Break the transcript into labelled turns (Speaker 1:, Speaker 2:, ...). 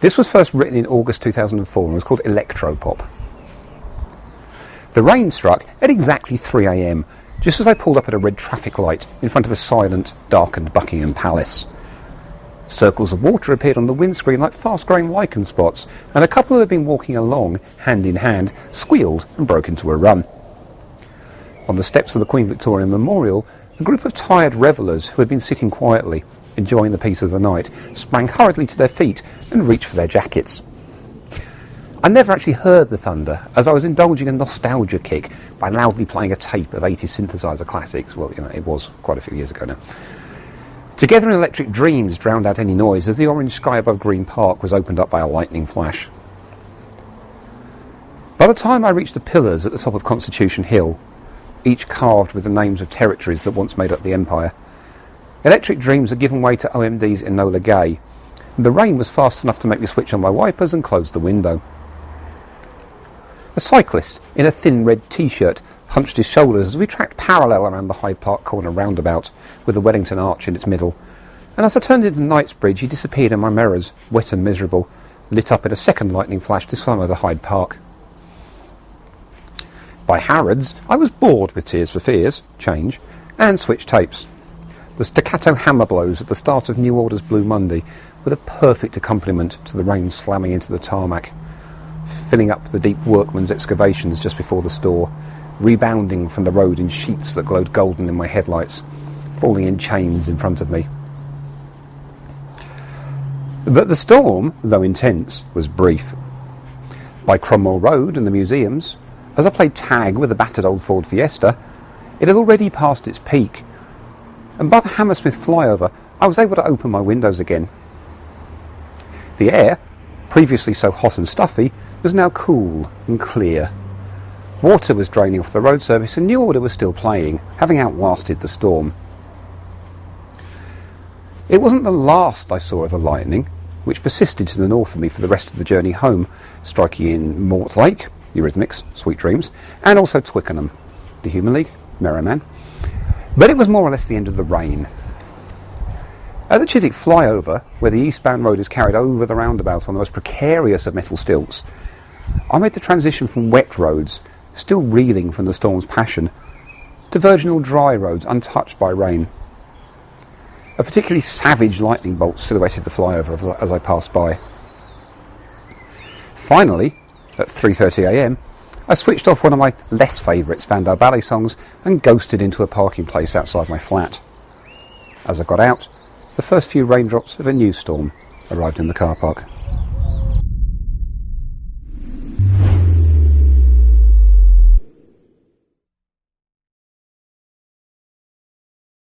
Speaker 1: This was first written in August 2004 and was called Electropop. The rain struck at exactly 3am, just as I pulled up at a red traffic light in front of a silent, darkened Buckingham Palace. Circles of water appeared on the windscreen like fast-growing lichen spots, and a couple who had been walking along, hand in hand, squealed and broke into a run. On the steps of the Queen Victoria Memorial, a group of tired revellers who had been sitting quietly, enjoying the peace of the night, sprang hurriedly to their feet and reached for their jackets. I never actually heard the thunder, as I was indulging a nostalgia kick by loudly playing a tape of 80s synthesizer classics. Well, you know, it was quite a few years ago now. Together in Electric Dreams drowned out any noise as the orange sky above Green Park was opened up by a lightning flash. By the time I reached the pillars at the top of Constitution Hill, each carved with the names of territories that once made up the empire, Electric Dreams had given way to OMD's Enola Gay, and the rain was fast enough to make me switch on my wipers and close the window. A cyclist in a thin red t-shirt hunched his shoulders as we tracked parallel around the Hyde Park corner roundabout, with the Wellington Arch in its middle. And as I turned into Knightsbridge, he disappeared in my mirrors, wet and miserable, lit up in a second lightning flash this time over Hyde Park. By Harrods, I was bored with Tears for Fears, change, and switch tapes. The staccato hammer blows at the start of New Order's Blue Monday were the perfect accompaniment to the rain slamming into the tarmac, filling up the deep workman's excavations just before the store, rebounding from the road in sheets that glowed golden in my headlights, falling in chains in front of me. But the storm, though intense, was brief. By Cromwell Road and the museums, as I played tag with a battered old Ford Fiesta, it had already passed its peak, and by the Hammersmith flyover, I was able to open my windows again. The air, previously so hot and stuffy, was now cool and clear. Water was draining off the road surface and New Order was still playing, having outlasted the storm. It wasn't the last I saw of the lightning, which persisted to the north of me for the rest of the journey home, striking in Mortlake, Eurythmics, Sweet Dreams, and also Twickenham, the Human League, Mirror Man. But it was more or less the end of the rain. At the Chiswick flyover, where the eastbound road is carried over the roundabout on the most precarious of metal stilts, I made the transition from wet roads still reeling from the storm's passion, to virginal dry roads untouched by rain. A particularly savage lightning bolt silhouetted the flyover as I passed by. Finally, at 3.30am, I switched off one of my less favourite Spandau Ballet songs and ghosted into a parking place outside my flat. As I got out, the first few raindrops of a new storm arrived in the car park.